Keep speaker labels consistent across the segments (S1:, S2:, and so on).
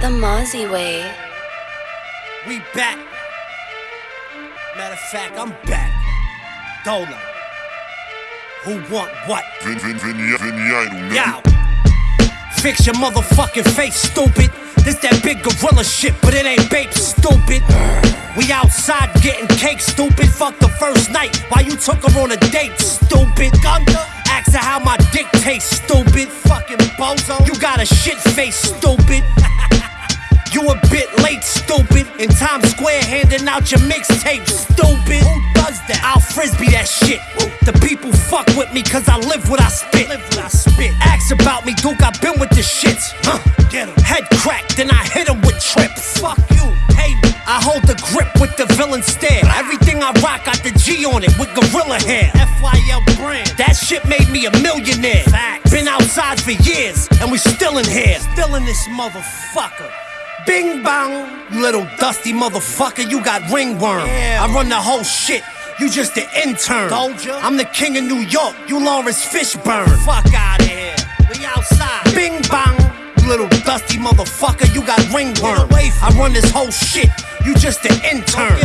S1: The Mozzie way.
S2: We back. Matter of fact, I'm back. Dolo. Who want what?
S3: Vin, vin, vin, vin,
S2: Yo. Fix your motherfucking face, stupid. This that big gorilla shit, but it ain't babe, stupid. We outside getting cake, stupid. Fuck the first night Why you took her on a date, stupid. Gunter, ask her how my dick tastes, stupid. Fucking bozo. You got a shit face, stupid. You a bit late, stupid. In Times Square handing out your mixtape, stupid. Who does that? I'll frisbee that shit. The people fuck with me cause I live what I spit. Live what I spit. Ask about me, Duke, i been with the shits. Huh. Get him. Head cracked, then I hit him with trips. Fuck you, hey. I hold the grip with the villain stare. Everything I rock got the G on it with gorilla hair. FYL brand. That shit made me a millionaire. Facts. Been outside for years, and we still in here. Still in this motherfucker. Bing bong, you little dusty motherfucker, you got ringworm. Yeah. I run the whole shit. You just an intern. I'm the king of New York. You Laurence Fishburne. Fuck out of here. Motherfucker. You got ringworm. I run this whole shit. You just an intern.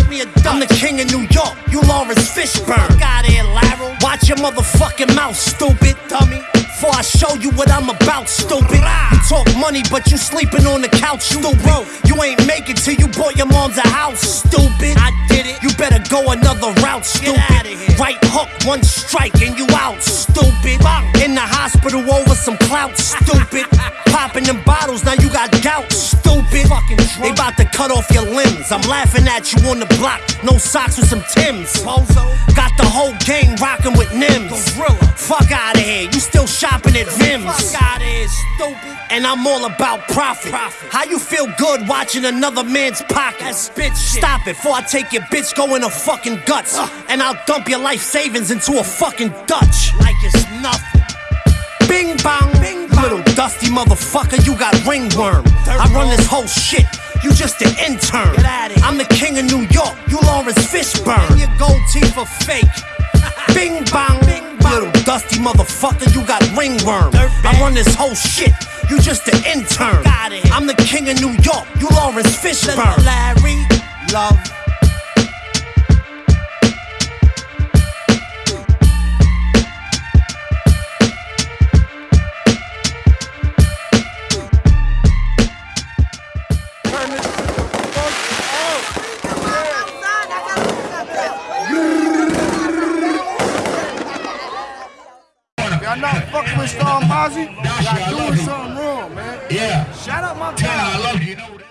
S2: I'm the king of New York. You Laurence Fishburne. Out of Larry. Watch your motherfucking mouth, stupid dummy. Before I show you what I'm about, stupid. You talk money, but you sleeping on the couch, stupid. You ain't make it till you bought your mom's a house, stupid. I did it. You better go another route, stupid. Right hook, one strike, and you out, stupid. In the hospital over some clout, stupid. Popping them bottles, now you got gout, stupid. They about to cut off your limbs. I'm laughing at you on the block, no socks with some Tims. Got the whole gang rocking with Nims. Fuck out of here, you still shopping at Vim's. Fuck out of here, stupid. And I'm all about profit. How you feel good watching another man's pockets? bitch Stop it, before I take your bitch go in her fucking guts. And I'll dump your life savings into a fucking Dutch. Like it's nothing. Bing bong, Bing bong. little dusty motherfucker, you got ringworm. I run this whole shit. You just an intern. I'm the king of New York. You Laurence Fishburne. And your gold teeth are fake. Bing bong, Bing bong. little dusty motherfucker, you got ringworm. I run this whole shit. You just an intern. I'm the king of New York. You Laurence Fishburne. Larry, love.
S4: Y'all not fucking with Star Mozzie, y'all doing something wrong, man.
S5: Yeah.
S4: Shout out my guy.
S5: I love you. You know.